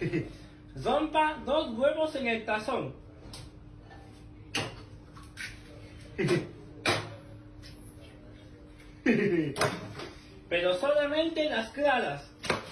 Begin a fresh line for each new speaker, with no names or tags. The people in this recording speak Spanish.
Rompa dos huevos en el tazón. Pero solamente las claras.